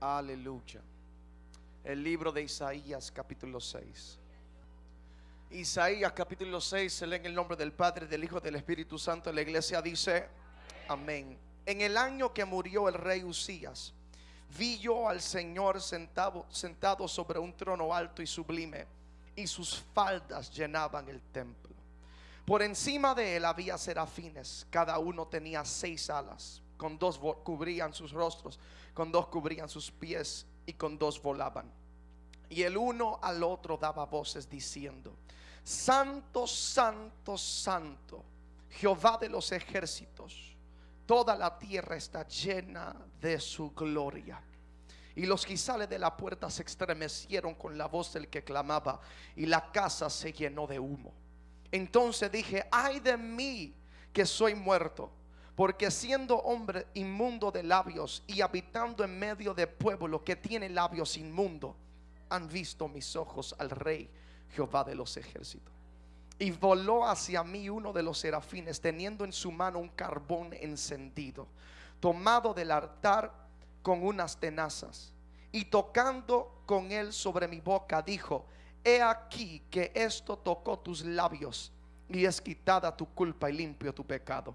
Aleluya. El libro de Isaías capítulo 6. Isaías capítulo 6 se lee en el nombre del Padre, del Hijo, del Espíritu Santo. La iglesia dice, amén. En el año que murió el rey Usías, vi yo al Señor sentado, sentado sobre un trono alto y sublime, y sus faldas llenaban el templo. Por encima de él había serafines, cada uno tenía seis alas, con dos cubrían sus rostros, con dos cubrían sus pies y con dos volaban. Y el uno al otro daba voces diciendo, Santo, Santo, Santo, Jehová de los ejércitos, toda la tierra está llena de su gloria. Y los quizales de la puerta se estremecieron con la voz del que clamaba, y la casa se llenó de humo. Entonces dije, ay de mí que soy muerto, porque siendo hombre inmundo de labios y habitando en medio de pueblo que tiene labios inmundos, han visto mis ojos al rey Jehová de los ejércitos. Y voló hacia mí uno de los serafines, teniendo en su mano un carbón encendido, tomado del altar con unas tenazas. Y tocando con él sobre mi boca, dijo, he aquí que esto tocó tus labios y es quitada tu culpa y limpio tu pecado.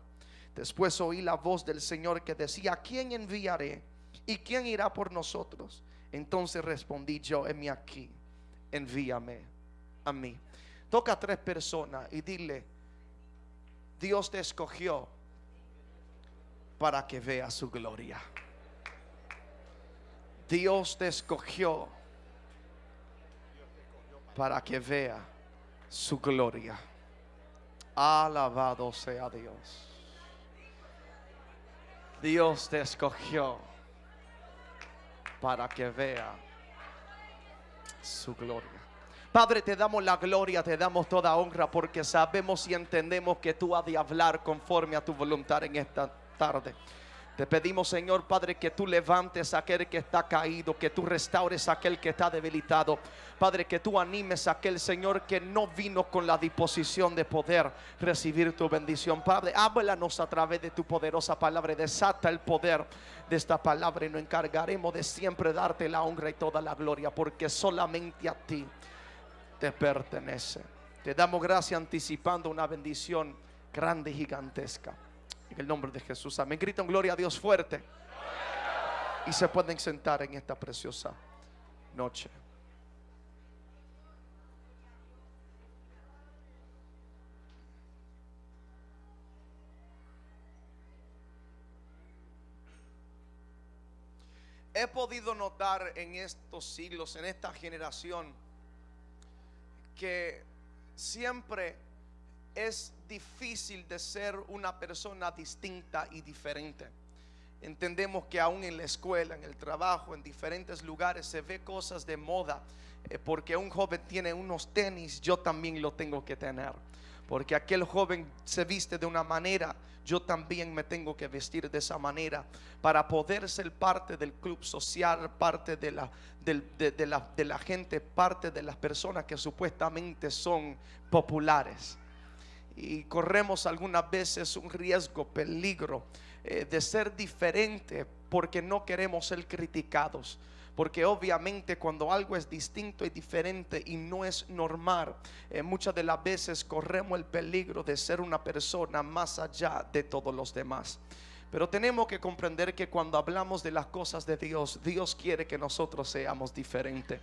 Después oí la voz del Señor que decía, quién enviaré? ¿Y quién irá por nosotros? Entonces respondí yo, heme aquí, envíame a mí. Toca a tres personas y dile, Dios te escogió para que vea su gloria. Dios te escogió para que vea su gloria. Alabado sea Dios. Dios te escogió para que vea su gloria. Padre, te damos la gloria, te damos toda honra porque sabemos y entendemos que tú has de hablar conforme a tu voluntad en esta tarde. Te pedimos, Señor Padre, que tú levantes a aquel que está caído, que tú restaures a aquel que está debilitado. Padre, que tú animes a aquel Señor que no vino con la disposición de poder recibir tu bendición. Padre, háblanos a través de tu poderosa palabra. Desata el poder de esta palabra y nos encargaremos de siempre darte la honra y toda la gloria, porque solamente a ti te pertenece. Te damos gracias anticipando una bendición grande y gigantesca. En el nombre de Jesús. Amén. Gritan gloria a Dios fuerte. Y se pueden sentar en esta preciosa noche. He podido notar en estos siglos, en esta generación, que siempre es difícil de ser una persona distinta y diferente. Entendemos que aún en la escuela, en el trabajo, en diferentes lugares se ve cosas de moda. Eh, porque un joven tiene unos tenis, yo también lo tengo que tener. Porque aquel joven se viste de una manera, yo también me tengo que vestir de esa manera para poder ser parte del club social, parte de la, de la, de la gente, parte de las personas que supuestamente son populares y corremos algunas veces un riesgo, peligro eh, de ser diferente porque no queremos ser criticados. Porque obviamente cuando algo es distinto y diferente y no es normal, eh, muchas de las veces corremos el peligro de ser una persona más allá de todos los demás. Pero tenemos que comprender que cuando hablamos de las cosas de Dios, Dios quiere que nosotros seamos diferentes.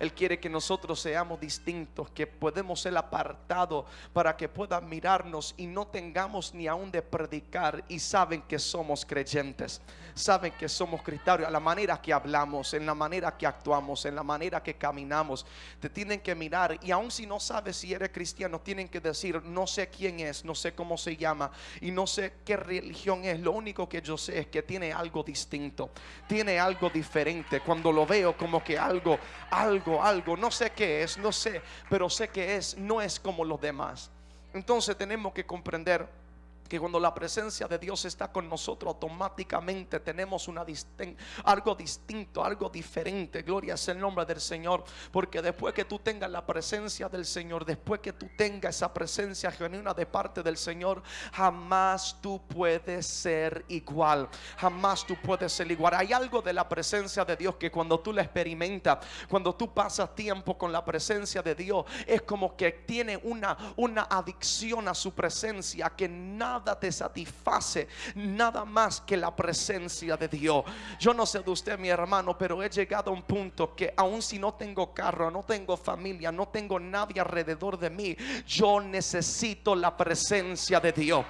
Él quiere que nosotros seamos distintos, que podemos ser apartados para que puedan mirarnos y no tengamos ni aún de predicar y saben que somos creyentes, saben que somos cristianos, a la manera que hablamos, en la manera que actuamos, en la manera que caminamos, te tienen que mirar y aun si no sabes si eres cristiano, tienen que decir, no sé quién es, no sé cómo se llama y no sé qué religión es, lo único que yo sé es que tiene algo distinto, tiene algo diferente, cuando lo veo como que algo, algo algo, no sé qué es, no sé, pero sé que es, no es como los demás. Entonces tenemos que comprender que cuando la presencia de Dios está con nosotros, automáticamente tenemos algo distinto, algo diferente. Gloria es el nombre del Señor. Porque después que tú tengas la presencia del Señor, después que tú tengas esa presencia genuina de parte del Señor, jamás tú puedes ser igual. Jamás tú puedes ser igual. Hay algo de la presencia de Dios que cuando tú la experimentas, cuando tú pasas tiempo con la presencia de Dios, es como que tiene una, una adicción a su presencia que nada nada te satisface, nada más que la presencia de Dios. Yo no sé de usted, mi hermano, pero he llegado a un punto que aun si no tengo carro, no tengo familia, no tengo nadie alrededor de mí, yo necesito la presencia de Dios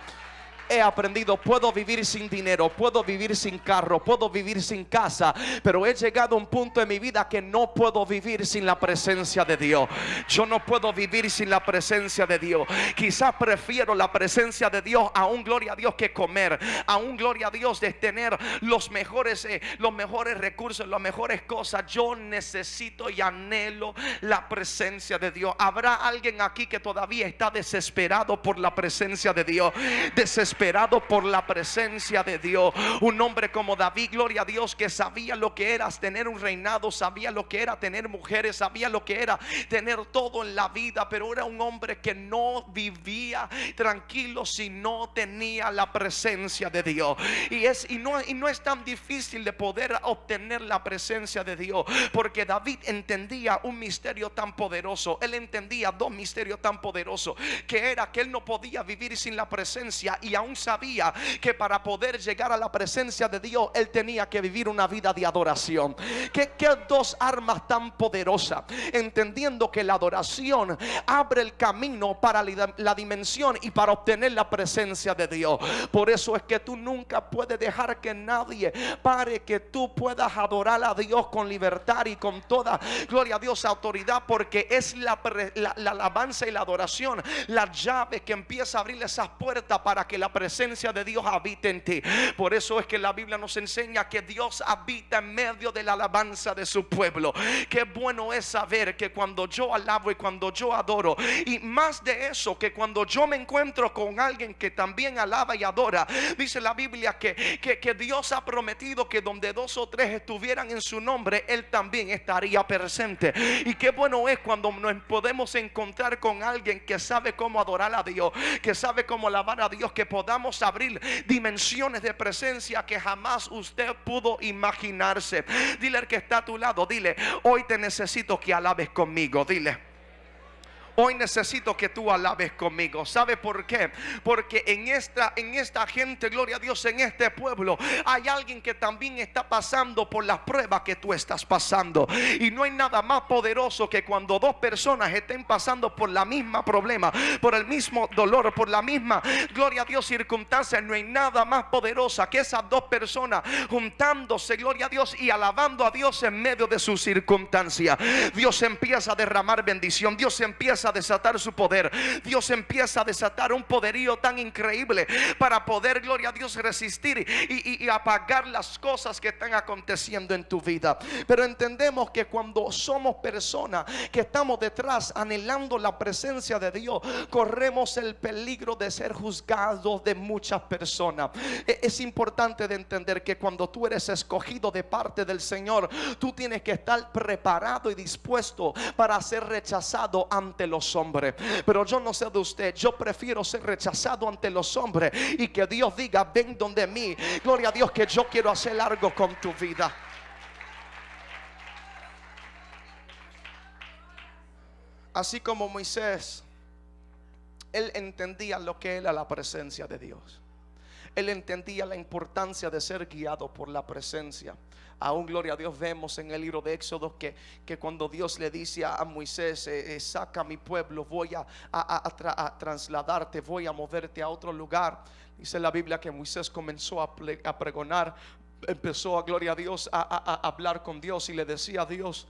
he aprendido, puedo vivir sin dinero, puedo vivir sin carro, puedo vivir sin casa, pero he llegado a un punto en mi vida que no puedo vivir sin la presencia de Dios. Yo no puedo vivir sin la presencia de Dios. Quizás prefiero la presencia de Dios a un gloria a Dios que comer, a un gloria a Dios de tener los mejores, eh, los mejores recursos, las mejores cosas. Yo necesito y anhelo la presencia de Dios. Habrá alguien aquí que todavía está desesperado por la presencia de Dios. Desesperado Esperado por la presencia de Dios. Un hombre como David, gloria a Dios, que sabía lo que era tener un reinado, sabía lo que era tener mujeres, sabía lo que era tener todo en la vida, pero era un hombre que no vivía tranquilo si no tenía la presencia de Dios. Y es y no y no es tan difícil de poder obtener la presencia de Dios, porque David entendía un misterio tan poderoso. Él entendía dos misterios tan poderosos, que era que él no podía vivir sin la presencia y aún sabía que para poder llegar a la presencia de Dios, él tenía que vivir una vida de adoración. Que dos armas tan poderosas, entendiendo que la adoración abre el camino para la dimensión y para obtener la presencia de Dios. Por eso es que tú nunca puedes dejar que nadie pare que tú puedas adorar a Dios con libertad y con toda gloria a Dios, autoridad, porque es la, la alabanza y la adoración la llave que empieza a abrir esas puertas para que la presencia de Dios habita en ti. Por eso es que la Biblia nos enseña que Dios habita en medio de la alabanza de su pueblo. Qué bueno es saber que cuando yo alabo y cuando yo adoro, y más de eso, que cuando yo me encuentro con alguien que también alaba y adora, dice la Biblia que, que, que Dios ha prometido que donde dos o tres estuvieran en su nombre, Él también estaría presente. Y qué bueno es cuando nos podemos encontrar con alguien que sabe cómo adorar a Dios, que sabe cómo alabar a Dios, que podemos podamos abrir dimensiones de presencia que jamás usted pudo imaginarse. Dile al que está a tu lado, dile, hoy te necesito que alabes conmigo, dile. Hoy necesito que tú alabes conmigo. ¿Sabe por qué? Porque en esta, en esta gente, gloria a Dios, en este pueblo, hay alguien que también está pasando por las pruebas que tú estás pasando. Y no hay nada más poderoso que cuando dos personas estén pasando por la misma problema, por el mismo dolor, por la misma, gloria a Dios, circunstancia. No hay nada más poderosa que esas dos personas juntándose, gloria a Dios, y alabando a Dios en medio de su circunstancia. Dios empieza a derramar bendición. Dios empieza a desatar su poder. Dios empieza a desatar un poderío tan increíble para poder, gloria a Dios, resistir y, apagar las cosas que están aconteciendo en tu vida. Pero entendemos que cuando somos personas que estamos detrás anhelando la presencia de Dios, corremos el peligro de ser juzgados de muchas personas. E, es importante de entender que cuando tú eres escogido de parte del Señor, tú tienes que estar preparado y dispuesto para ser rechazado ante los hombres. Pero yo no sé de usted, yo prefiero ser rechazado ante los hombres y que Dios diga, ven donde mí. Gloria a Dios que yo quiero hacer algo con tu vida. Así como Moisés, él entendía lo que era la presencia de Dios. Él entendía la importancia de ser guiado por la presencia. Aún, gloria a Dios, vemos en el libro de Éxodo que, que cuando Dios le dice a Moisés, eh, eh, saca a mi pueblo, voy a, a, trasladarte, voy a moverte a otro lugar. Dice la Biblia que Moisés comenzó a, pregonar, empezó a, gloria a Dios, a hablar con Dios y le decía a Dios,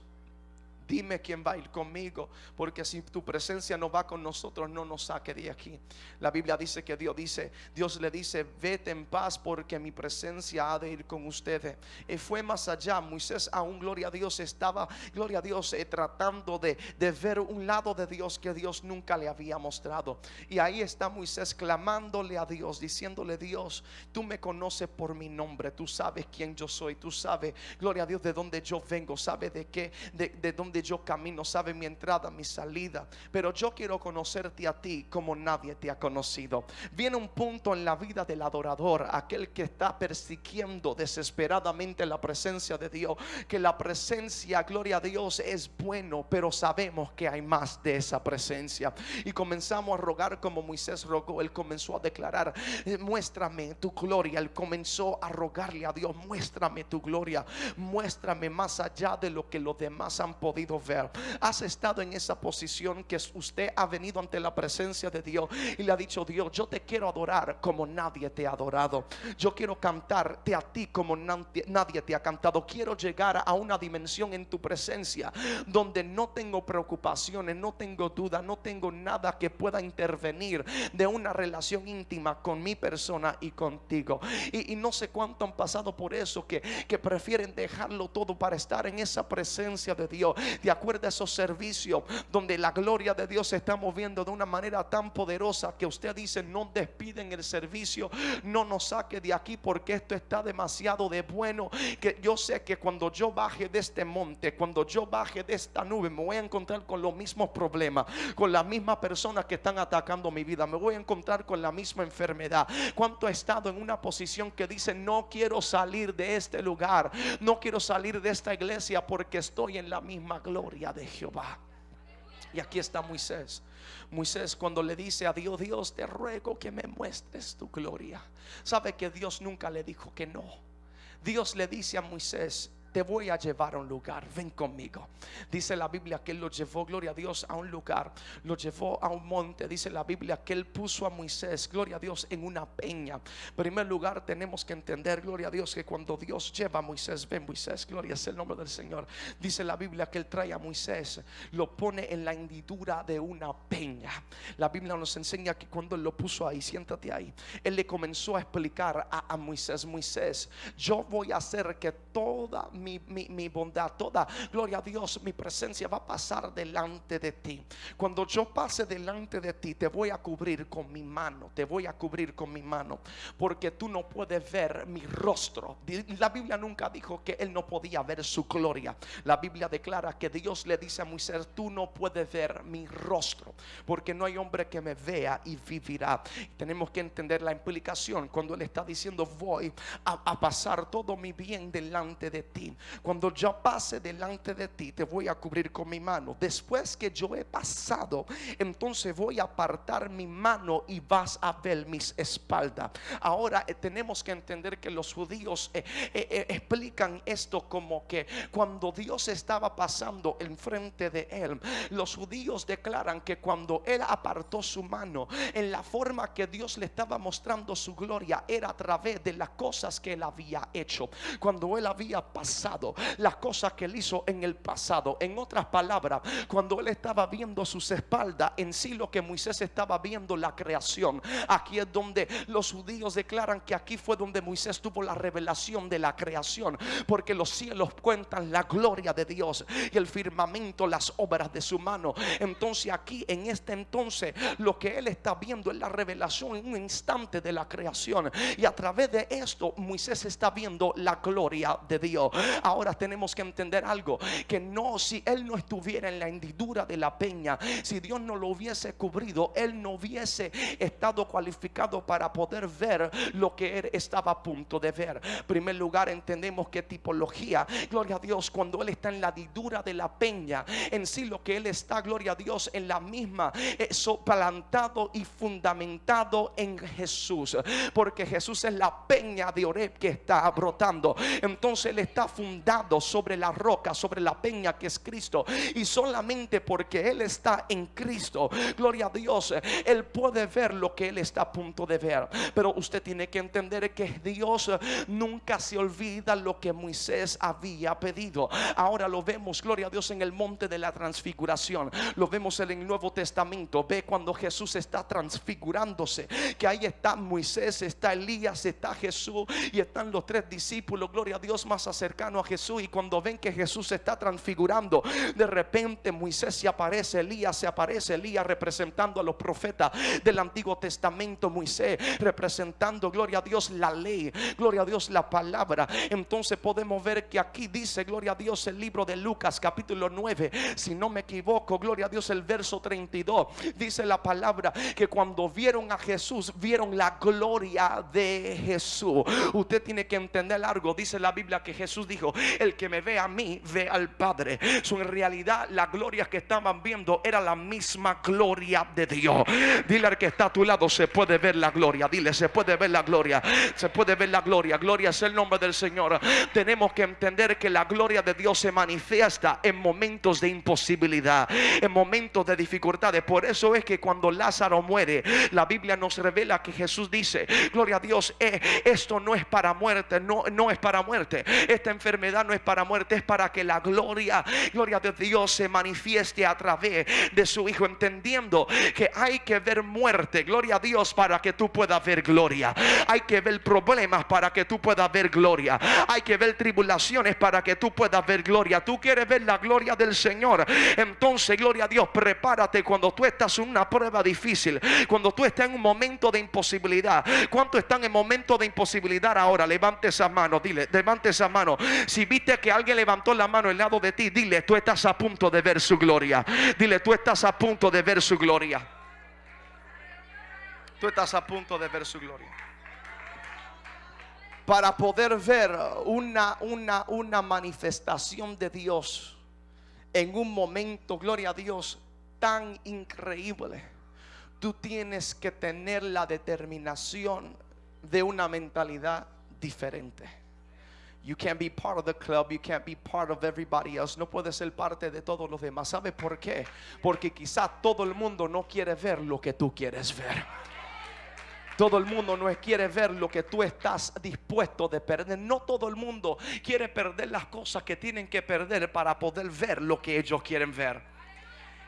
dime quién va a ir conmigo, porque si tu presencia no va con nosotros, no nos saque de aquí. La Biblia dice que Dios dice, Dios le dice, vete en paz porque mi presencia ha de ir con ustedes. Y fue más allá, Moisés aún, gloria a Dios, estaba, gloria a Dios, eh, tratando de, ver un lado de Dios que Dios nunca le había mostrado. Y ahí está Moisés clamándole a Dios, diciéndole, Dios, tú me conoces por mi nombre, tú sabes quién yo soy, tú sabes, gloria a Dios, de dónde yo vengo, sabes de qué, de, de dónde yo camino, sabes mi entrada, mi salida. Pero yo quiero conocerte a ti como nadie te ha conocido. Viene un punto en la vida del adorador, aquel que está persiguiendo desesperadamente la presencia de Dios, que la presencia, gloria a Dios, es bueno, pero sabemos que hay más de esa presencia. Y comenzamos a rogar como Moisés rogó, él comenzó a declarar, eh, muéstrame tu gloria, él comenzó a rogarle a Dios, muéstrame tu gloria, muéstrame más allá de lo que los demás han podido ver. Has estado en esa posición que usted ha venido ante la presencia de Dios y le ha dicho, Dios, yo te quiero adorar como nadie te ha adorado. Yo quiero cantarte a ti como nadie te ha cantado. Quiero llegar a una dimensión en tu presencia donde no tengo preocupaciones, no tengo duda, no tengo nada que pueda intervenir de una relación íntima con mi persona y contigo. Y, no sé cuánto han pasado por eso que, que prefieren dejarlo todo para estar en esa presencia de Dios. De acuerdo a esos servicios donde la gloria de Dios se está moviendo de una manera tan poderosa que usted dice, no despiden el servicio, no nos saque de aquí porque esto está demasiado de bueno. Que yo sé que cuando yo baje de este monte, cuando yo baje de esta nube, me voy a encontrar con los mismos problemas, con las mismas personas que están atacando mi vida, me voy a encontrar con la misma enfermedad. ¿Cuánto he estado en una posición que dice, no quiero salir de este lugar, no quiero salir de esta iglesia porque estoy en la misma gloria de Jehová? Y aquí está Moisés. Moisés cuando le dice a Dios, Dios te ruego que me muestres tu gloria. Sabe que Dios nunca le dijo que no. Dios le dice a Moisés, te voy a llevar a un lugar, ven conmigo. Dice la Biblia que él lo llevó, gloria a Dios, a un lugar, lo llevó a un monte. Dice la Biblia que él puso a Moisés, gloria a Dios, en una peña. Primer lugar, tenemos que entender, gloria a Dios, que cuando Dios lleva a Moisés, ven Moisés, gloria es el nombre del Señor. Dice la Biblia que él trae a Moisés, lo pone en la hendidura de una peña. La Biblia nos enseña que cuando él lo puso ahí, siéntate ahí, él le comenzó a explicar a, a Moisés, Moisés, yo voy a hacer que toda mi, bondad, toda, gloria a Dios, mi presencia va a pasar delante de ti. Cuando yo pase delante de ti, te voy a cubrir con mi mano, te voy a cubrir con mi mano, porque tú no puedes ver mi rostro. La Biblia nunca dijo que él no podía ver su gloria. La Biblia declara que Dios le dice a Moisés, tú no puedes ver mi rostro, porque no hay hombre que me vea y vivirá. Tenemos que entender la implicación cuando él está diciendo, voy a pasar todo mi bien delante de ti. Cuando yo pase delante de ti, te voy a cubrir con mi mano. Después que yo he pasado, entonces voy a apartar mi mano y vas a ver mis espaldas. Ahora eh, tenemos que entender que los judíos eh, eh, explican esto como que cuando Dios estaba pasando enfrente de él, los judíos declaran que cuando él apartó su mano, en la forma que Dios le estaba mostrando su gloria, era a través de las cosas que él había hecho. Cuando él había pasado las cosas que él hizo en el pasado. En otras palabras, cuando él estaba viendo sus espaldas, en sí lo que Moisés estaba viendo la creación. Aquí es donde los judíos declaran que aquí fue donde Moisés tuvo la revelación de la creación, porque los cielos cuentan la gloria de Dios y el firmamento las obras de su mano. Entonces aquí en este entonces lo que él está viendo es la revelación en un instante de la creación y a través de esto Moisés está viendo la gloria de Dios. Ahora tenemos que entender algo, que no, si él no estuviera en la hendidura de la peña, si Dios no lo hubiese cubrido, él no hubiese estado cualificado para poder ver lo que él estaba a punto de ver. En primer lugar, entendemos que tipología, gloria a Dios, cuando él está en la hendidura de la peña, en sí lo que él está, gloria a Dios, en la misma, eso plantado y fundamentado en Jesús, porque Jesús es la peña de Oreb que está brotando. Entonces él está fundado sobre la roca, sobre la peña que es Cristo. Y solamente porque Él está en Cristo, gloria a Dios, Él puede ver lo que Él está a punto de ver. Pero usted tiene que entender que Dios nunca se olvida lo que Moisés había pedido. Ahora lo vemos, gloria a Dios, en el monte de la transfiguración. Lo vemos en el Nuevo Testamento. Ve cuando Jesús está transfigurándose, que ahí está Moisés, está Elías, está Jesús y están los tres discípulos, gloria a Dios, más a Jesús. Y cuando ven que Jesús se está transfigurando, de repente Moisés se aparece, Elías se aparece, Elías representando a los profetas del Antiguo Testamento, Moisés representando, gloria a Dios, la ley, gloria a Dios, la palabra. Entonces podemos ver que aquí dice, gloria a Dios, el libro de Lucas, capítulo 9, si no me equivoco, gloria a Dios, el verso 32, dice la palabra que cuando vieron a Jesús, vieron la gloria de Jesús. Usted tiene que entender algo, dice la Biblia que Jesús dijo, el que me ve a mí, ve al Padre. So, en realidad la gloria que estaban viendo era la misma gloria de Dios. Dile al que está a tu lado, se puede ver la gloria. Dile, se puede ver la gloria. Se puede ver la gloria. Gloria es el nombre del Señor. Tenemos que entender que la gloria de Dios se manifiesta en momentos de imposibilidad, en momentos de dificultades. Por eso es que cuando Lázaro muere, la Biblia nos revela que Jesús dice, gloria a Dios, eh, esto no es para muerte, no, no es para muerte. Esta enfermedad no es para muerte, es para que la gloria, gloria de Dios se manifieste a través de su Hijo, entendiendo que hay que ver muerte, gloria a Dios, para que tú puedas ver gloria. Hay que ver problemas para que tú puedas ver gloria. Hay que ver tribulaciones para que tú puedas ver gloria. Tú quieres ver la gloria del Señor. Entonces, gloria a Dios, prepárate cuando tú estás en una prueba difícil, cuando tú estás en un momento de imposibilidad. ¿Cuántos están en momento de imposibilidad ahora? Levante esa mano, dile, levante esa mano. Si viste que alguien levantó la mano al lado de ti, dile, tú estás a punto de ver su gloria. Dile, tú estás a punto de ver su gloria. Tú estás a punto de ver su gloria. Para poder ver una, una, una manifestación de Dios en un momento, gloria a Dios, tan increíble, tú tienes que tener la determinación de una mentalidad diferente. You can't be part of the club, you can't be part of everybody else. No puedes ser parte de todos los demás. ¿Sabe por qué? Porque quizás todo el mundo no quiere ver lo que tú quieres ver. Todo el mundo no quiere ver lo que tú estás dispuesto de perder. No todo el mundo quiere perder las cosas que tienen que perder para poder ver lo que ellos quieren ver.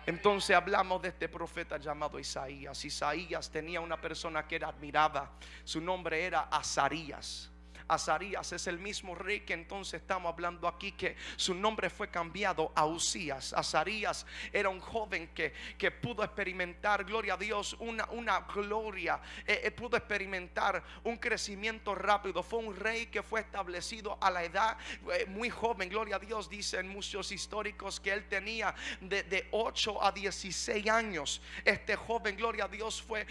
Entonces hablamos de este profeta llamado Isaías. Isaías tenía una persona que era admirada. Su nombre era Azarías. Azarías es el mismo rey que entonces estamos hablando aquí que su nombre fue cambiado a Usías. Azarías era un joven que, que pudo experimentar, gloria a Dios, una, una gloria, eh, eh, pudo experimentar un crecimiento rápido. Fue un rey que fue establecido a la edad eh, muy joven, gloria a Dios, dicen muchos históricos que él tenía de, de 8 a 16 años. Este joven, gloria a Dios, fue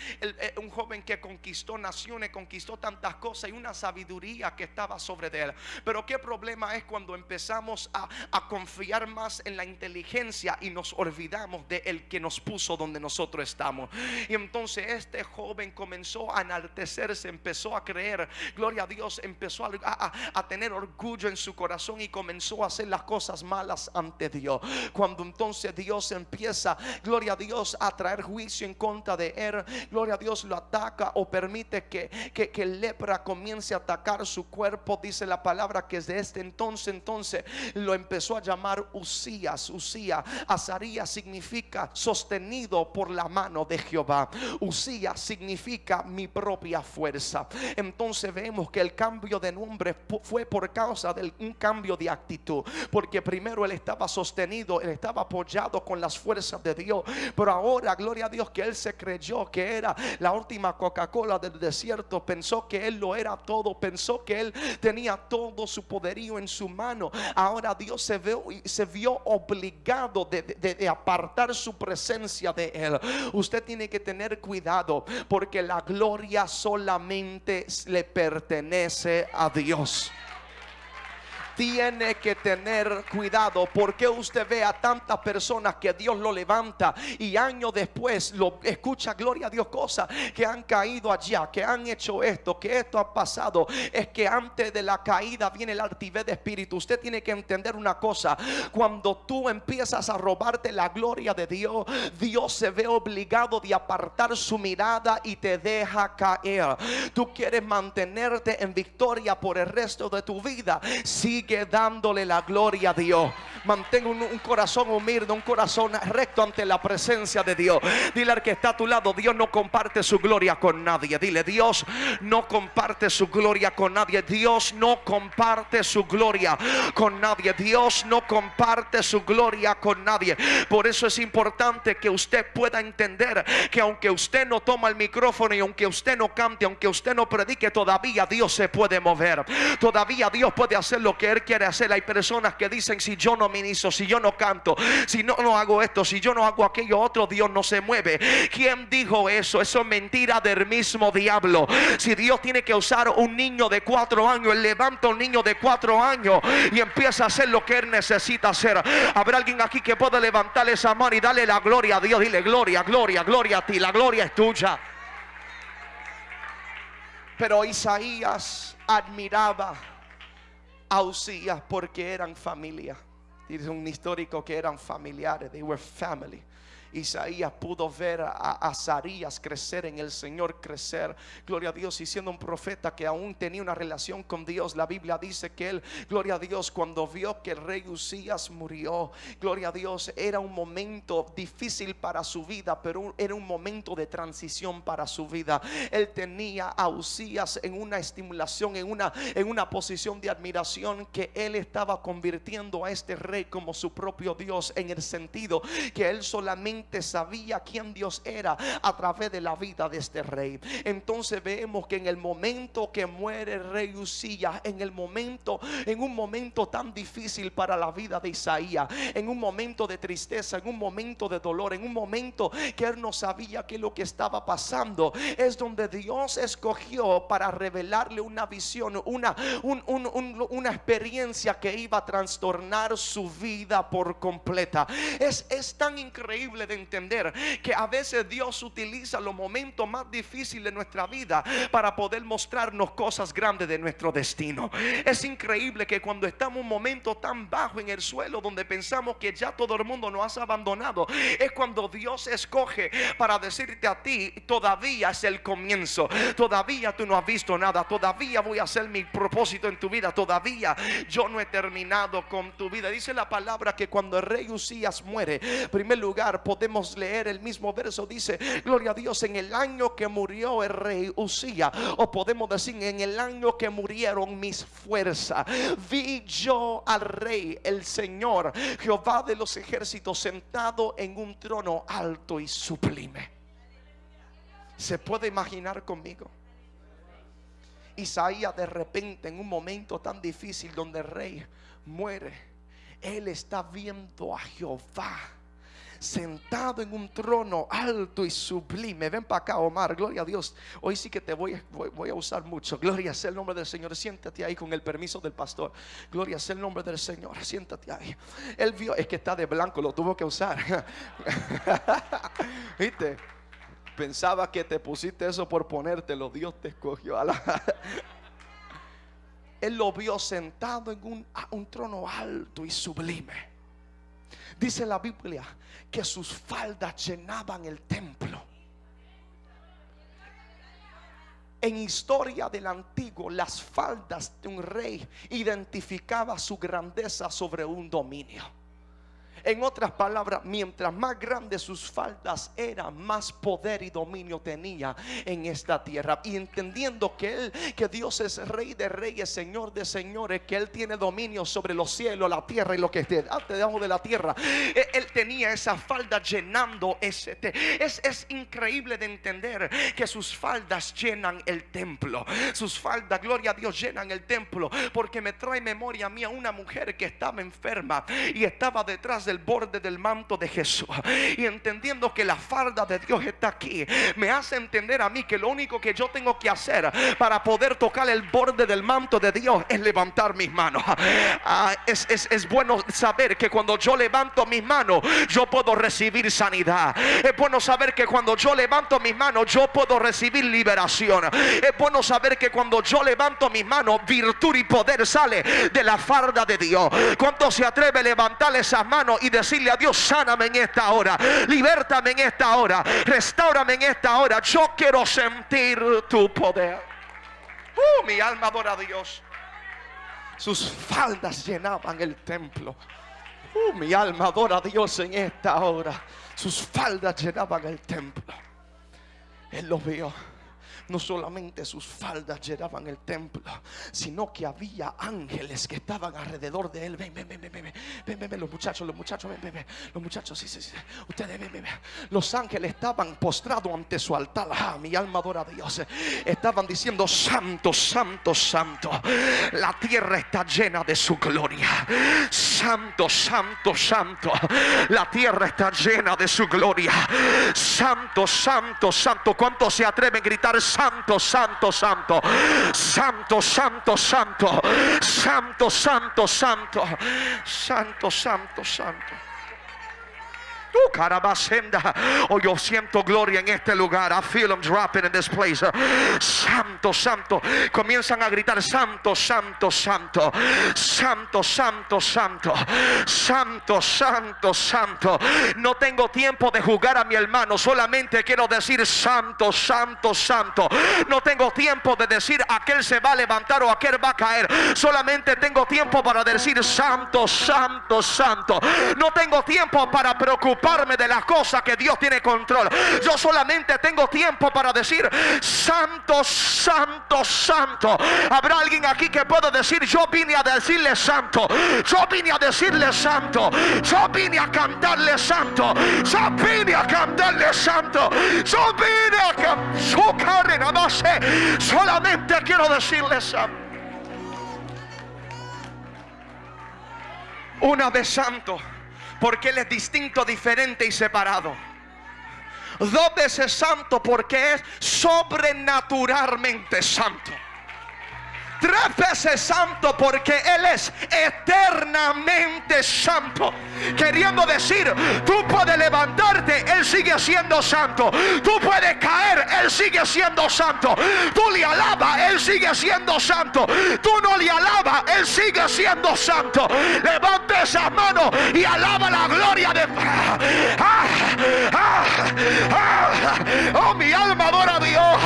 un joven que conquistó naciones, conquistó tantas cosas y una sabiduría que estaba sobre él. Pero qué problema es cuando empezamos a, a confiar más en la inteligencia y nos olvidamos de el que nos puso donde nosotros estamos. Y entonces este joven comenzó a enaltecerse, empezó a creer, gloria a Dios, empezó a, a, a tener orgullo en su corazón y comenzó a hacer las cosas malas ante Dios. Cuando entonces Dios empieza, gloria a Dios, a traer juicio en contra de él, gloria a Dios lo ataca o permite que, que, que lepra comience a atacar su cuerpo, dice la palabra que desde este entonces, entonces lo empezó a llamar Usías, Usías. Azarías significa sostenido por la mano de Jehová. Usías significa mi propia fuerza. Entonces vemos que el cambio de nombre fue por causa de un cambio de actitud. Porque primero él estaba sostenido, él estaba apoyado con las fuerzas de Dios. Pero ahora, gloria a Dios, que él se creyó que era la última Coca-Cola del desierto. Pensó que él lo era todo. Pensó que él tenía todo su poderío en su mano. Ahora Dios se vio, se vio obligado de, de apartar su presencia de él. Usted tiene que tener cuidado porque la gloria solamente le pertenece a Dios. Tiene que tener cuidado porque usted ve a tantas personas que Dios lo levanta y años después lo escucha, gloria a Dios, cosas que han caído allá, que han hecho esto, que esto ha pasado. Es que antes de la caída viene el altivez de espíritu. Usted tiene que entender una cosa, cuando tú empiezas a robarte la gloria de Dios, Dios se ve obligado de apartar su mirada y te deja caer. Tú quieres mantenerte en victoria por el resto de tu vida. Sigue dándole la gloria a Dios. Mantén un, un corazón humilde, un corazón recto ante la presencia de Dios. Dile al que está a tu lado, Dios no comparte su gloria con nadie. Dile, Dios no comparte su gloria con nadie. Dios no comparte su gloria con nadie. Dios no comparte su gloria con nadie. Por eso es importante que usted pueda entender que aunque usted no toma el micrófono y aunque usted no cante, aunque usted no predique, todavía Dios se puede mover. Todavía Dios puede hacer lo que Él quiere hacer. Hay personas que dicen, si yo no ministro, si yo no canto, si no, no hago esto, si yo no hago aquello otro, Dios no se mueve. ¿Quién dijo eso? Eso es mentira del mismo diablo. Si Dios tiene que usar un niño de cuatro años, Él levanta un niño de cuatro años y empieza a hacer lo que Él necesita hacer. Habrá alguien aquí que pueda levantar esa mano y darle la gloria a Dios. Dile gloria, gloria, gloria a ti. La gloria es tuya. Pero Isaías admiraba a porque eran familia. Dice un histórico que eran familiares. They were family. Isaías pudo ver a, Azarías crecer en el Señor, crecer, gloria a Dios, y siendo un profeta que aún tenía una relación con Dios. La Biblia dice que él, gloria a Dios, cuando vio que el rey Usías murió, gloria a Dios, era un momento difícil para su vida, pero era un momento de transición para su vida. Él tenía a Usías en una estimulación, en una, en una posición de admiración que él estaba convirtiendo a este rey como su propio Dios, en el sentido que él solamente sabía quién Dios era a través de la vida de este rey. Entonces vemos que en el momento que muere el rey Usías, en el momento, en un momento tan difícil para la vida de Isaías, en un momento de tristeza, en un momento de dolor, en un momento que él no sabía qué lo que estaba pasando, es donde Dios escogió para revelarle una visión, una, un- un- un- una experiencia que iba a trastornar su vida por completa. Es, es tan increíble de entender que a veces Dios utiliza los momentos más difíciles de nuestra vida para poder mostrarnos cosas grandes de nuestro destino. Es increíble que cuando estamos en un momento tan bajo en el suelo donde pensamos que ya todo el mundo nos ha abandonado, es cuando Dios escoge para decirte a ti, todavía es el comienzo, todavía tú no has visto nada, todavía voy a hacer mi propósito en tu vida, todavía yo no he terminado con tu vida. Dice la palabra que cuando el rey Usías muere, en primer lugar podemos leer el mismo verso, dice, gloria a Dios, en el año que murió el rey Usías, o podemos decir, en el año que murieron mis fuerzas, vi yo al rey, el Señor, Jehová de los ejércitos, sentado en un trono alto y sublime. ¿Se puede imaginar conmigo? Isaías de repente en un momento tan difícil donde el rey muere, él está viendo a Jehová sentado en un trono alto y sublime. Ven para acá, Omar, gloria a Dios. Hoy sí que te voy, a- voy, a usar mucho. Gloria sea el nombre del Señor. Siéntate ahí con el permiso del pastor. Gloria sea el nombre del Señor. Siéntate ahí. Él vio, es que está de blanco, lo tuvo que usar. ¿Viste? Pensaba que te pusiste eso por ponértelo. Dios te escogió. a la- Él lo vio sentado en un trono alto y sublime. Dice la Biblia que sus faldas llenaban el templo. En historia del antiguo, las faldas de un rey identificaba su grandeza sobre un dominio. En otras palabras, mientras más grandes sus faldas eran, más poder y dominio tenía en esta tierra. Y entendiendo que él, que Dios es rey de reyes, señor de señores, que él tiene dominio sobre los cielos, la tierra y lo que esté debajo de la tierra. Él, él tenía esa falda llenando ese es, es increíble de entender que sus faldas llenan el templo. Sus faldas, gloria a Dios, llenan el templo. Porque me trae memoria a mí a una mujer que estaba enferma y estaba detrás de del borde del manto de Jesús y entendiendo que la falda de Dios está aquí, me hace entender a mí que lo único que yo tengo que hacer para poder tocar el borde del manto de Dios es levantar mis manos. Ah, es, es bueno saber que cuando yo levanto mis manos, yo puedo recibir sanidad. Es bueno saber que cuando yo levanto mis manos, yo puedo recibir liberación. Es bueno saber que cuando yo levanto mis manos, virtud y poder sale de la farda de Dios. ¿Cuánto se atreve a levantar esas manos y decirle a Dios, sáname en esta hora, libértame en esta hora, restaurame en esta hora? Yo quiero sentir tu poder. Uh, mi alma adora a Dios. Sus faldas llenaban el templo. Uh, mi alma adora a Dios en esta hora. Sus faldas llenaban el templo. Él lo vio no solamente sus faldas llenaban el templo, sino que había ángeles que estaban alrededor de él. Ven, ven, ven, ven, ven, ven, ven, ven los muchachos, los muchachos, ven, ven, ven, los muchachos, sí, sí, sí. Ustedes, ven, ven, ven. Los ángeles estaban postrados ante su altar. Ah, mi alma adora a Dios. Estaban diciendo, santo, santo, santo. La tierra está llena de su gloria. Santo, santo, santo. La tierra está llena de su gloria. Santo, santo, santo. ¿Cuántos se atreven a gritar santo, santo? Santo, santo, santo. Santo, santo, santo. Santo, santo, santo. Carabasenda. Oh, yo siento gloria en este lugar. I feel them dropping in this place. Santo, santo. Comienzan a gritar: Santo, santo, santo. Santo, santo, santo. Santo, santo, santo. No tengo tiempo de jugar a mi hermano. Solamente quiero decir: Santo, santo, santo. No tengo tiempo de decir: aquel se va a levantar o aquel va a caer. Solamente tengo tiempo para decir: Santo, santo, santo. No tengo tiempo para preocuparme de las cosas que Dios tiene control. Yo solamente tengo tiempo para decir, santo, santo, santo. Habrá alguien aquí que pueda decir, yo vine a decirle santo. Yo vine a decirle santo. Yo vine a cantarle santo. Yo vine a cantarle santo. Yo vine a cantarle nada más. Solamente quiero decirle santo. Una vez santo porque Él es distinto, diferente y separado. Dos veces santo porque es sobrenaturalmente santo veces santo porque Él es eternamente santo. Queriendo decir, tú puedes levantarte, Él sigue siendo santo. Tú puedes caer, Él sigue siendo santo. Tú le alabas, Él sigue siendo santo. Tú no le alabas, Él sigue siendo santo. Levante esas manos y alaba la gloria de... Ah, ah, ah, oh, mi alma adora a Dios.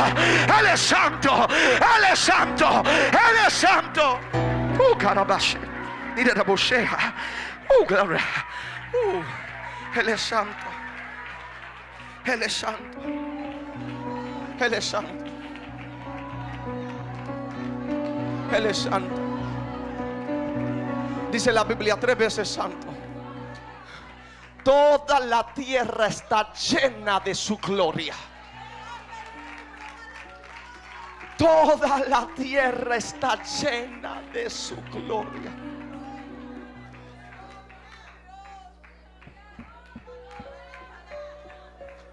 Él es santo. Él es santo. Él es santo. Oh, carabache. Mira la boceja. Oh, gloria. Oh, Él es santo. Él es santo. Él es santo. Él es santo. Dice la Biblia tres veces santo. Toda la tierra está llena de su gloria. Toda la tierra está llena de su gloria.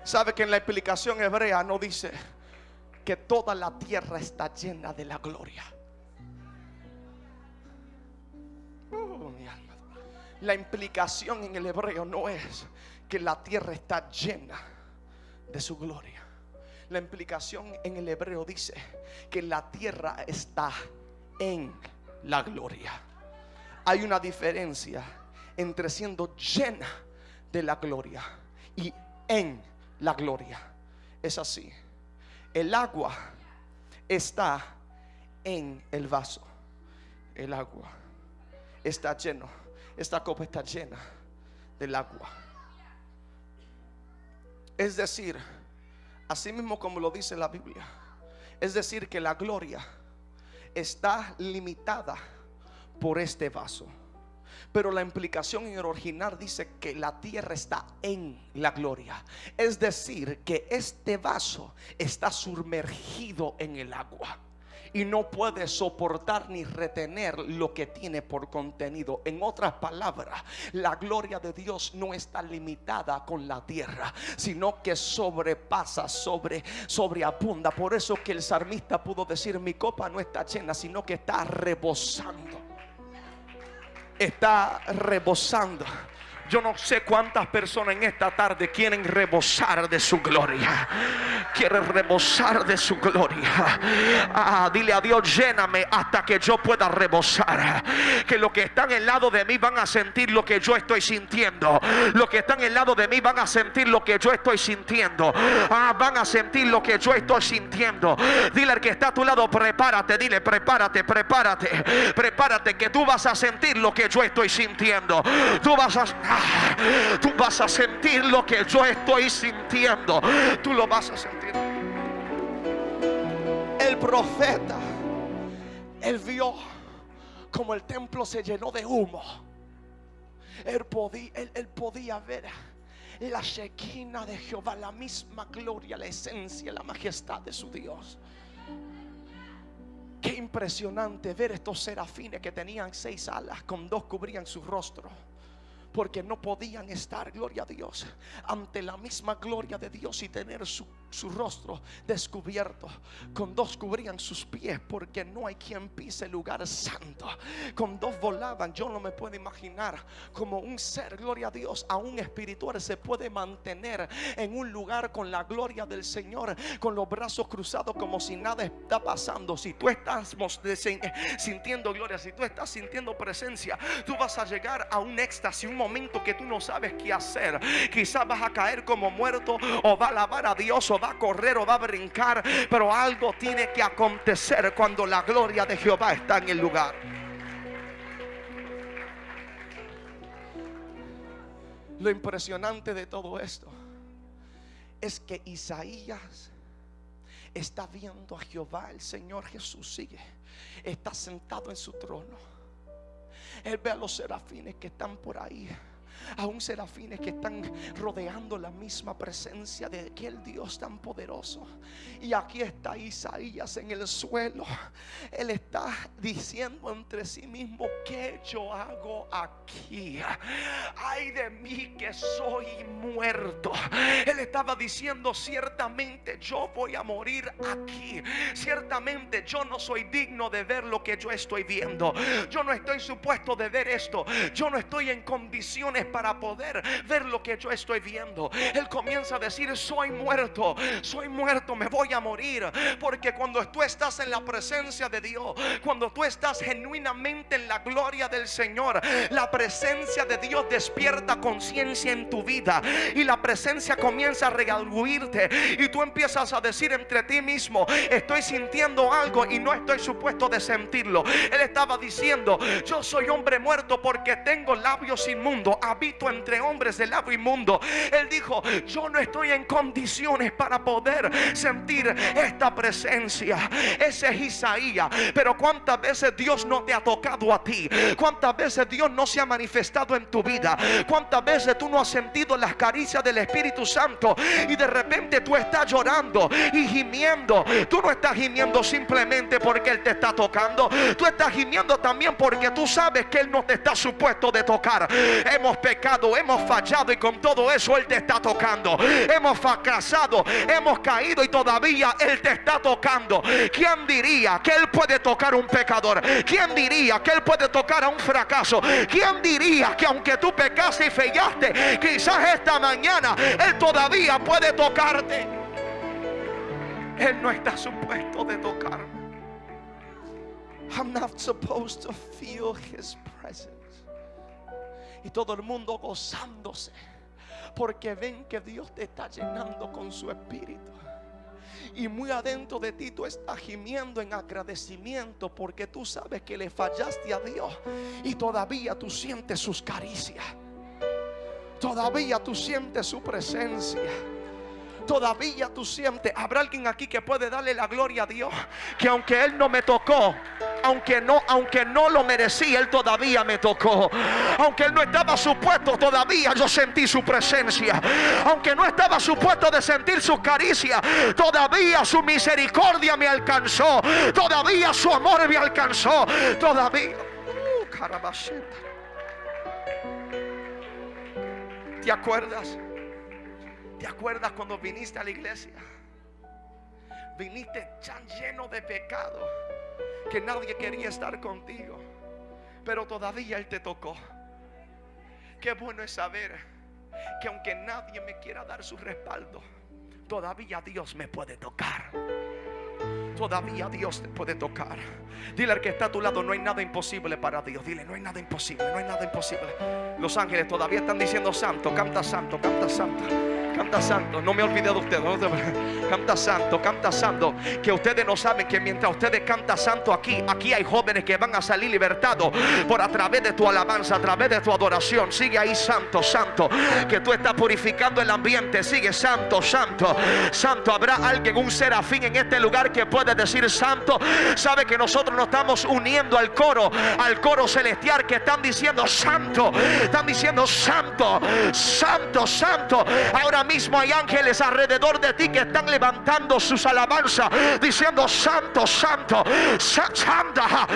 ¿Sabe que en la explicación hebrea no dice que toda la tierra está llena de la gloria? Alma. La implicación en el hebreo no es que la tierra está llena de su gloria. La implicación en el hebreo dice que la tierra está en la gloria. Hay una diferencia entre siendo llena de la gloria y en la gloria. Es así. El agua está en el vaso. El agua está lleno. Esta copa está llena del agua. Es decir, Así mismo como lo dice la Biblia. Es decir, que la gloria está limitada por este vaso. Pero la implicación en el original dice que la tierra está en la gloria. Es decir, que este vaso está sumergido en el agua. Y no puede soportar ni retener lo que tiene por contenido. En otras palabras, la gloria de Dios no está limitada con la tierra, sino que sobrepasa, sobre, sobreabunda. Por eso que el salmista pudo decir, mi copa no está llena, sino que está rebosando. Está rebosando. Yo no sé cuántas personas en esta tarde quieren rebosar de su gloria. Quieren rebosar de su gloria. Ah, dile a Dios, lléname hasta que yo pueda rebosar. Que los que están al lado de mí van a sentir lo que yo estoy sintiendo. Los que están al lado de mí van a sentir lo que yo estoy sintiendo. Ah, van a sentir lo que yo estoy sintiendo. Dile al que está a tu lado, prepárate. Dile, prepárate, prepárate. Prepárate que tú vas a sentir lo que yo estoy sintiendo. Tú vas a... Tú vas a sentir lo que yo estoy sintiendo. Tú lo vas a sentir. El profeta, él vio como el templo se llenó de humo. Él podía, ver la shequina de Jehová, la misma gloria, la esencia, la majestad de su Dios. Qué impresionante ver estos serafines que tenían seis alas, con dos cubrían su rostro porque no podían estar, gloria a Dios, ante la misma gloria de Dios y tener su, rostro descubierto. Con dos cubrían sus pies porque no hay quien pise el lugar santo. Con dos volaban. Yo no me puedo imaginar como un ser, gloria a Dios, a un espiritual se puede mantener en un lugar con la gloria del Señor, con los brazos cruzados como si nada está pasando. Si tú estás sintiendo gloria, si tú estás sintiendo presencia, tú vas a llegar a un éxtasis, un momento que tú no sabes qué hacer. Quizás vas a caer como muerto o va a alabar a Dios o va a correr o va a brincar. Pero algo tiene que acontecer cuando la gloria de Jehová está en el lugar. Lo impresionante de todo esto es que Isaías está viendo a Jehová, el Señor Jesús sigue, está sentado en su trono él ve a los serafines que están por ahí aún serafines que están rodeando la misma presencia de aquel Dios tan poderoso. Y aquí está Isaías en el suelo. Él está diciendo entre sí mismo, ¿qué yo hago aquí? Ay de mí que soy muerto. Él estaba diciendo, ciertamente yo voy a morir aquí. Ciertamente yo no soy digno de ver lo que yo estoy viendo. Yo no estoy supuesto de ver esto. Yo no estoy en condiciones para poder ver lo que yo estoy viendo. Él comienza a decir, soy muerto, soy muerto, me voy a morir. Porque cuando tú estás en la presencia de Dios, cuando tú estás genuinamente en la gloria del Señor, la presencia de Dios despierta conciencia en tu vida. Y la presencia comienza a regalguirte. Y tú empiezas a decir entre ti mismo, estoy sintiendo algo y no estoy supuesto de sentirlo. Él estaba diciendo, yo soy hombre muerto porque tengo labios inmundos entre hombres del lado inmundo. Él dijo, yo no estoy en condiciones para poder sentir esta presencia. Ese es Isaías. Pero cuántas veces Dios no te ha tocado a ti. Cuántas veces Dios no se ha manifestado en tu vida. Cuántas veces tú no has sentido las caricias del Espíritu Santo. Y de repente tú estás llorando y gimiendo. Tú no estás gimiendo simplemente porque Él te está tocando. Tú estás gimiendo también porque tú sabes que Él no te está supuesto de tocar. Hemos pecado, hemos fallado y con todo eso Él te está tocando. Hemos fracasado, hemos caído y todavía Él te está tocando. ¿Quién diría que Él puede tocar a un pecador? ¿Quién diría que Él puede tocar a un fracaso? ¿Quién diría que aunque tú pecaste y fallaste, quizás esta mañana Él todavía puede tocarte? Él no está supuesto de tocarme. I'm not supposed to feel his presence y todo el mundo gozándose porque ven que Dios te está llenando con su espíritu. Y muy adentro de ti tú estás gimiendo en agradecimiento porque tú sabes que le fallaste a Dios y todavía tú sientes sus caricias. Todavía tú sientes su presencia. Todavía tú sientes. Habrá alguien aquí que puede darle la gloria a Dios. Que aunque Él no me tocó, aunque no, aunque no lo merecía, Él todavía me tocó. Aunque Él no estaba supuesto, todavía yo sentí su presencia. Aunque no estaba supuesto de sentir su caricia, todavía su misericordia me alcanzó. Todavía su amor me alcanzó. Todavía. Uh, ¿Te acuerdas? ¿Te acuerdas cuando viniste a la iglesia? Viniste tan lleno de pecado que nadie quería estar contigo. Pero todavía Él te tocó. Qué bueno es saber que aunque nadie me quiera dar su respaldo, todavía Dios me puede tocar. Todavía Dios te puede tocar. Dile al que está a tu lado, no hay nada imposible para Dios. Dile, no hay nada imposible, no hay nada imposible. Los ángeles todavía están diciendo santo, canta santo, canta santo. Canta santo, no me olvide de ustedes. canta santo, canta santo. Que ustedes no saben que mientras ustedes cantan santo aquí, aquí hay jóvenes que van a salir libertados por a través de tu alabanza, a través de tu adoración. Sigue ahí santo, santo. Que tú estás purificando el ambiente. Sigue santo, santo, santo. Habrá alguien, un serafín en este lugar que puede decir santo. Sabe que nosotros nos estamos uniendo al coro, al coro celestial que están diciendo santo. Están diciendo santo, santo, santo. Ahora mismo hay ángeles alrededor de ti que están levantando sus alabanzas, diciendo santo, santo, santa,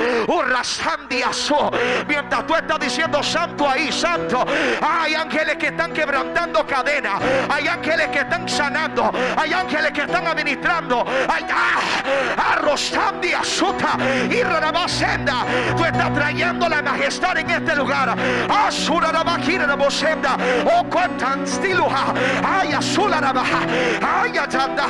mientras tú estás diciendo santo ahí, santo, hay ángeles que están quebrantando cadenas, hay ángeles que están sanando, hay ángeles que están administrando, hay ah, suta y senda. Tú estás trayendo la majestad en este lugar, asura la oh cuantan stiluja, Ay, azula baja. Ay, atanda.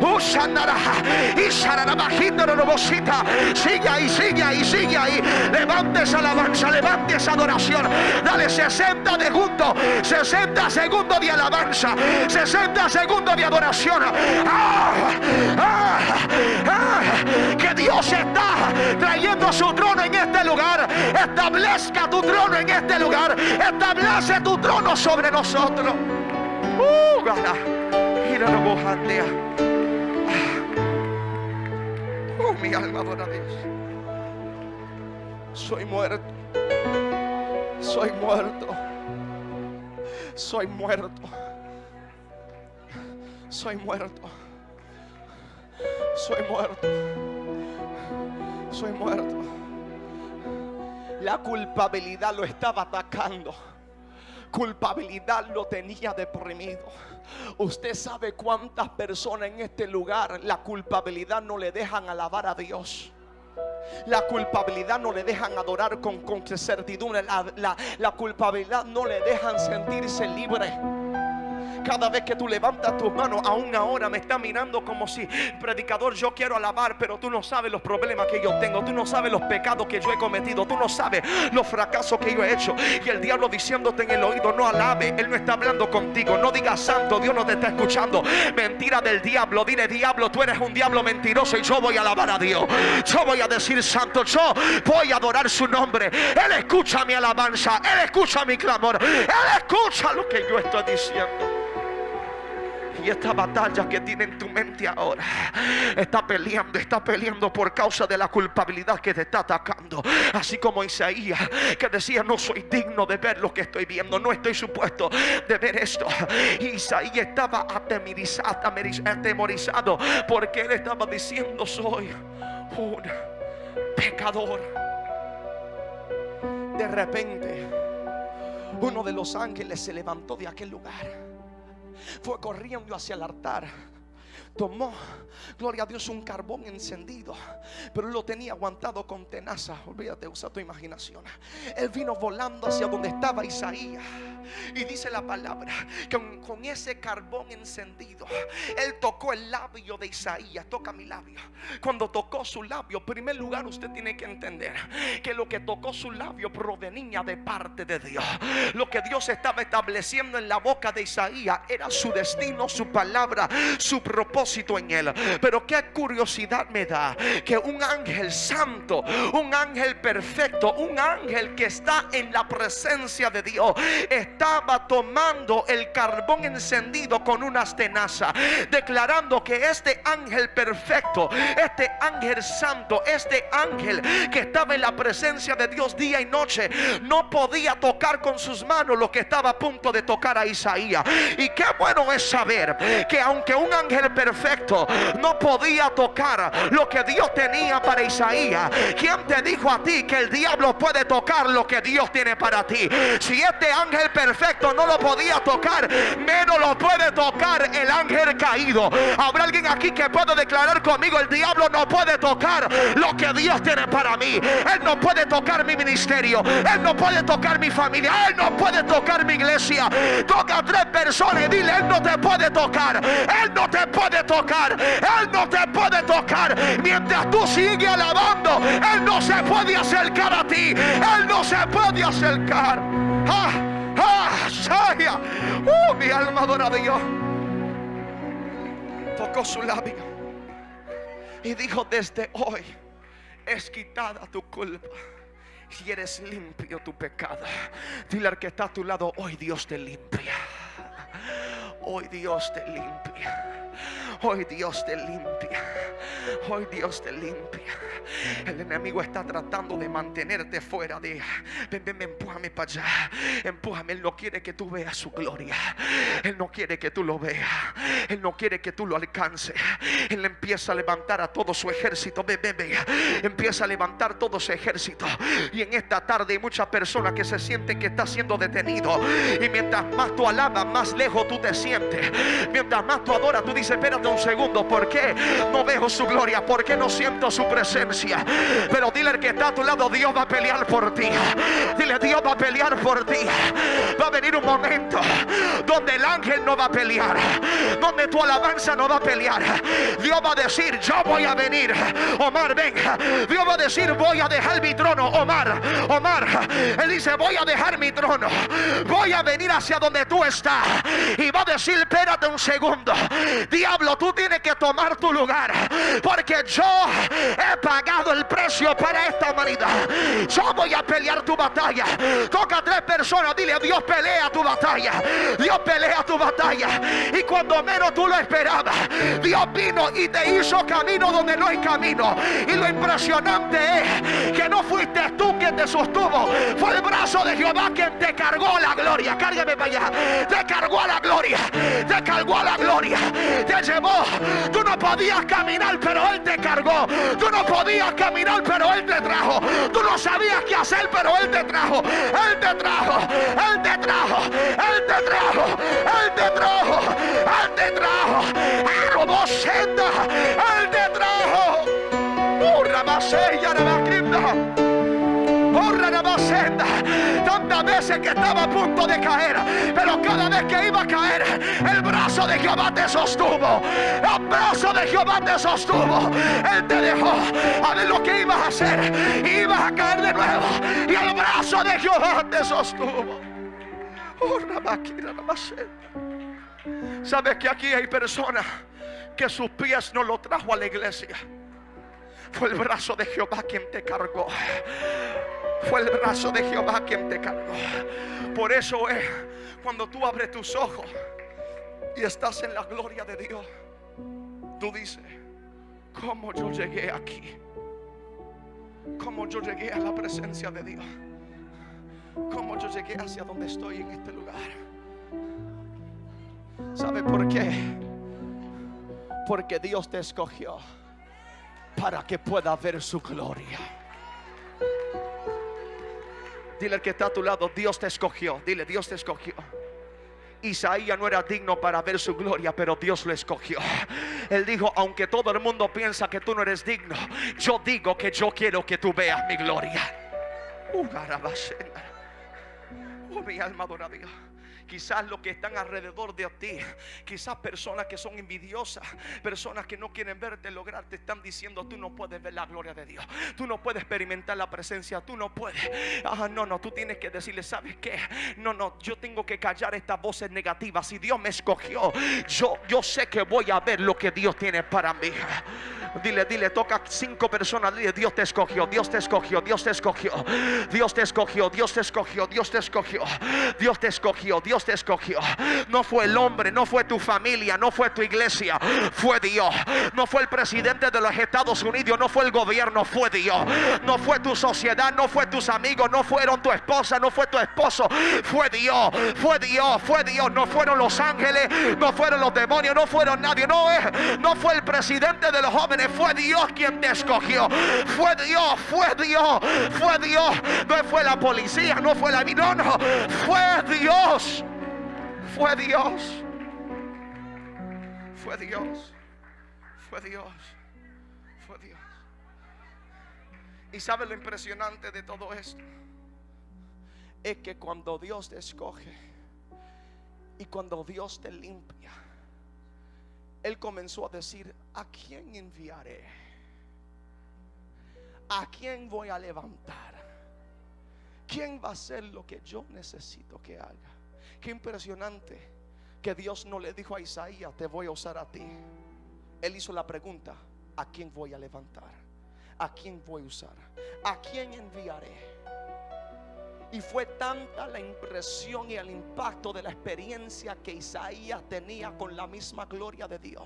Usandaraja. Y sararabajindorobosita. Sigue ahí, sigue ahí, sigue ahí. Levante esa alabanza, levante esa adoración. Dale 60 segundos. 60 segundos de alabanza. 60 segundos de adoración. Ah, ah, ah. que Dios está trayendo su trono en este lugar. Establezca tu trono en este lugar. Establece tu trono sobre nosotros. Uh, Oh, mi alma adora a Dios. Soy muerto. Soy muerto. Soy muerto. Soy muerto. Soy muerto. Soy muerto. La culpabilidad lo estaba atacando culpabilidad lo tenía deprimido. Usted sabe cuántas personas en este lugar la culpabilidad no le dejan alabar a Dios. La culpabilidad no le dejan adorar con, con certidumbre. La, la culpabilidad no le dejan sentirse libre. Cada vez que tú levantas tus manos, aún ahora me está mirando como si, predicador, yo quiero alabar, pero tú no sabes los problemas que yo tengo, tú no sabes los pecados que yo he cometido, tú no sabes los fracasos que yo he hecho. Y el diablo diciéndote en el oído, no alabe, él no está hablando contigo, no digas santo, Dios no te está escuchando. Mentira del diablo, dile diablo, tú eres un diablo mentiroso y yo voy a alabar a Dios. Yo voy a decir santo, yo voy a adorar su nombre. Él escucha mi alabanza, él escucha mi clamor, él escucha lo que yo estoy diciendo. Y esta batalla que tiene en tu mente ahora está peleando, está peleando por causa de la culpabilidad que te está atacando. Así como Isaías que decía, no soy digno de ver lo que estoy viendo, no estoy supuesto de ver esto. Isaías estaba atemorizado porque él estaba diciendo, soy un pecador. De repente, uno de los ángeles se levantó de aquel lugar fue corriendo hacia el altar tomó, gloria a Dios, un carbón encendido, pero lo tenía aguantado con tenaza. Olvídate, usa tu imaginación. Él vino volando hacia donde estaba Isaías. Y dice la palabra que con, ese carbón encendido, él tocó el labio de Isaías. Toca mi labio. Cuando tocó su labio, en primer lugar, usted tiene que entender que lo que tocó su labio provenía de parte de Dios. Lo que Dios estaba estableciendo en la boca de Isaías era su destino, su palabra, su propósito en él. Pero qué curiosidad me da que un ángel santo, un ángel perfecto, un ángel que está en la presencia de Dios, estaba tomando el carbón encendido con unas tenazas, declarando que este ángel perfecto, este ángel santo, este ángel que estaba en la presencia de Dios día y noche, no podía tocar con sus manos lo que estaba a punto de tocar a Isaías. Y qué bueno es saber que aunque un ángel perfecto no podía tocar lo que Dios tenía para Isaías, ¿quién te dijo a ti que el diablo puede tocar lo que Dios tiene para ti? Si este ángel perfecto no lo podía tocar, menos lo puede tocar el ángel caído. Habrá alguien aquí que pueda declarar conmigo, el diablo no puede tocar lo que Dios tiene para mí. Él no puede tocar mi ministerio. Él no puede tocar mi familia. Él no puede tocar mi iglesia. Toca a tres personas y dile, Él no te puede tocar. Él no te puede tocar. Él no te puede tocar. Mientras tú sigues alabando, Él no se puede acercar a ti. Él no se puede acercar. Ah, ah, Shaya. Uh, mi alma adora a Dios. Tocó su labio y dijo: Desde hoy es quitada tu culpa. Si eres limpio tu pecado, dile al que está a tu lado: Hoy Dios te limpia. Hoy Dios te limpia. Hoy Dios te limpia. Hoy Dios te limpia. El enemigo está tratando de mantenerte fuera de. Ven, ven, empújame para allá. Empújame. Él no quiere que tú veas su gloria. Él no quiere que tú lo veas. Él no quiere que tú lo alcances. Él empieza a levantar a todo su ejército. Ven, ven, ven. Empieza a levantar todo su ejército. Y en esta tarde hay muchas personas que se sienten que está siendo detenido. Y mientras más tú alabas, más lejos tú te sientes. Mientras más tú adoras, tú dices, espérate un segundo. ¿Por qué no veo su gloria? ¿Por qué no siento su presencia? Pero dile al que está a tu lado, Dios va a pelear por ti. Dile, Dios va a pelear por ti. Va a venir un momento donde el ángel no va a pelear. Donde tu alabanza no va a pelear. Dios va a decir, yo voy a venir. Omar, venga. Dios va a decir, voy a dejar mi trono. Omar, Omar. Él dice, voy a dejar mi trono. Voy a venir hacia donde tú estás. Y va a decir, espérate un segundo. Diablo, tú tienes que tomar tu lugar. Porque yo he pagado el precio para esta humanidad. Yo voy a pelear tu batalla. Toca a tres personas, dile, Dios pelea tu batalla. Dios pelea tu batalla. Y cuando menos tú lo esperabas, Dios vino y te hizo camino donde no hay camino. Y lo impresionante es que no fuiste tú quien te sostuvo. Fue el brazo de Jehová quien te cargó la gloria. Cárgame para allá. Te cargó la gloria. Te cargó la gloria. Te llevó. Tú no podías caminar, pero Él te cargó. Tú no podías caminar, pero Él te trajo. Tú no sabías qué hacer, pero Él te trajo. Él te trajo. Él te trajo. Él te trajo. Él te trajo. Él te trajo. Él robó senda. Él te trajo. Urra basella, Urra Veces que estaba a punto de caer, pero cada vez que iba a caer, el brazo de Jehová te sostuvo. El brazo de Jehová te sostuvo. Él te dejó a ver lo que ibas a hacer. Ibas a caer de nuevo. Y el brazo de Jehová te sostuvo. Urra máquina, Sabes que aquí hay personas que sus pies no lo trajo a la iglesia. Fue el brazo de Jehová quien te cargó. Fue el brazo de Jehová quien te cargó. Por eso es cuando tú abres tus ojos y estás en la gloria de Dios, tú dices, ¿cómo yo llegué aquí? ¿Cómo yo llegué a la presencia de Dios? ¿Cómo yo llegué hacia donde estoy en este lugar? ¿Sabe por qué? Porque Dios te escogió para que pueda ver su gloria. Dile al que está a tu lado, Dios te escogió. Dile, Dios te escogió. Isaías no era digno para ver su gloria, pero Dios lo escogió. Él dijo, aunque todo el mundo piensa que tú no eres digno, yo digo que yo quiero que tú veas mi gloria. Uh, oh, mi alma adora. Quizás los que están alrededor de ti, quizás personas que son envidiosas, personas que no quieren verte lograr, te están diciendo, tú no puedes ver la gloria de Dios, tú no puedes experimentar la presencia, tú no puedes. Ah, no, no, tú tienes que decirle, ¿sabes qué? No, no, yo tengo que callar estas voces negativas. Si Dios me escogió, yo, yo sé que voy a ver lo que Dios tiene para mí. Dile, dile, toca cinco personas. Dile, Dios te escogió, Dios te escogió, Dios te escogió, Dios te escogió, Dios te escogió, Dios te escogió, Dios te escogió, Dios te escogió. No fue el hombre, no fue tu familia, no fue tu iglesia, fue Dios. No fue el presidente de los Estados Unidos, no fue el gobierno, fue Dios. No fue tu sociedad, no fue tus amigos, no fueron tu esposa, no fue tu esposo, fue Dios, fue Dios, fue Dios. No fueron los ángeles, no fueron los demonios, no fueron nadie, no es, no fue el presidente de los jóvenes fue Dios quien te escogió. Fue Dios, fue Dios, fue Dios. No fue la policía, no fue la no, no, fue Dios. Fue Dios. Fue Dios. Fue Dios. Fue Dios. Y sabe lo impresionante de todo esto. Es que cuando Dios te escoge y cuando Dios te limpia él comenzó a decir, ¿a quién enviaré? ¿A quién voy a levantar? ¿Quién va a hacer lo que yo necesito que haga? Qué impresionante que Dios no le dijo a Isaías, te voy a usar a ti. Él hizo la pregunta, ¿a quién voy a levantar? ¿A quién voy a usar? ¿A quién enviaré? Y fue tanta la impresión y el impacto de la experiencia que Isaías tenía con la misma gloria de Dios.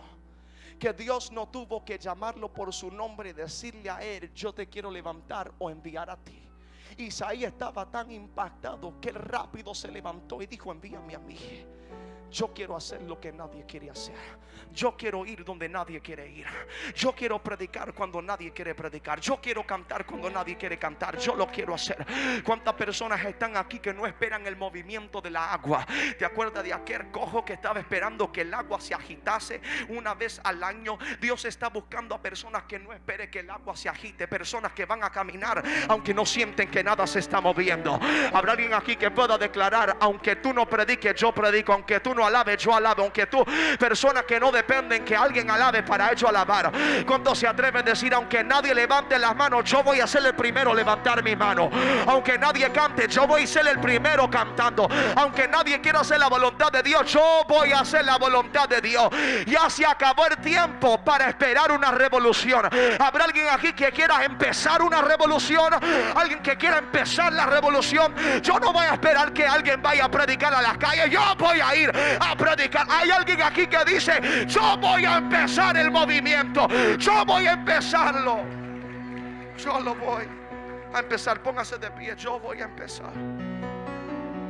Que Dios no tuvo que llamarlo por su nombre y decirle a él, yo te quiero levantar o enviar a ti. Isaías estaba tan impactado que rápido se levantó y dijo, envíame a mí. Yo quiero hacer lo que nadie quiere hacer. Yo quiero ir donde nadie quiere ir. Yo quiero predicar cuando nadie quiere predicar. Yo quiero cantar cuando nadie quiere cantar. Yo lo quiero hacer. ¿Cuántas personas están aquí que no esperan el movimiento de la agua? ¿Te acuerdas de aquel cojo que estaba esperando que el agua se agitase una vez al año? Dios está buscando a personas que no espere que el agua se agite. Personas que van a caminar aunque no sienten que nada se está moviendo. Habrá alguien aquí que pueda declarar, aunque tú no prediques, yo predico. Aunque tú no alabe, yo alabo. Aunque tú, personas que no dependen que alguien alabe para ello alabar. Cuando se atreve a decir, aunque nadie levante las manos, yo voy a ser el primero a levantar mi mano. Aunque nadie cante, yo voy a ser el primero cantando. Aunque nadie quiera hacer la voluntad de Dios, yo voy a hacer la voluntad de Dios. Ya se acabó el tiempo para esperar una revolución. Habrá alguien aquí que quiera empezar una revolución. Alguien que quiera empezar la revolución. Yo no voy a esperar que alguien vaya a predicar a las calles. Yo voy a ir a predicar. Hay alguien aquí que dice, yo voy a empezar el movimiento. Yo voy a empezarlo. Yo lo voy a empezar. Póngase de pie. Yo voy a empezar.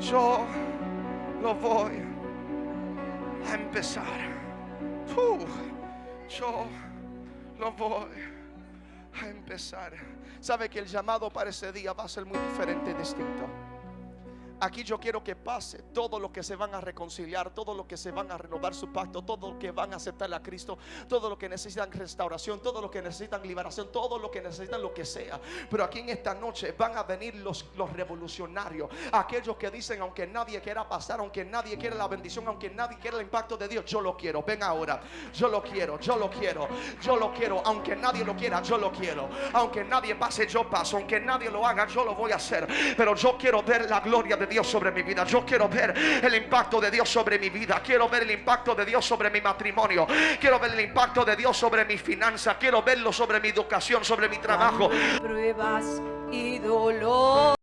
Yo lo voy a empezar. yo lo voy a empezar. Sabe que el llamado para ese día va a ser muy diferente y distinto. Aquí yo quiero que pase todo lo que se van a reconciliar, todo lo que se van a renovar su pacto, todo lo que van a aceptar a Cristo, todo lo que necesitan restauración, todo lo que necesitan liberación, todo lo que necesitan lo que sea. Pero aquí en esta noche van a venir los, los revolucionarios, aquellos que dicen, aunque nadie quiera pasar, aunque nadie quiera la bendición, aunque nadie quiera el impacto de Dios, yo lo quiero. Ven ahora, yo lo quiero, yo lo quiero, yo lo quiero, aunque nadie lo quiera, yo lo quiero. Aunque nadie pase, yo paso, aunque nadie lo haga, yo lo voy a hacer. Pero yo quiero ver la gloria de Dios sobre mi vida. Yo quiero ver el impacto de Dios sobre mi vida. Quiero ver el impacto de Dios sobre mi matrimonio. Quiero ver el impacto de Dios sobre mi finanza. Quiero verlo sobre mi educación, sobre mi trabajo. Pruebas y dolor.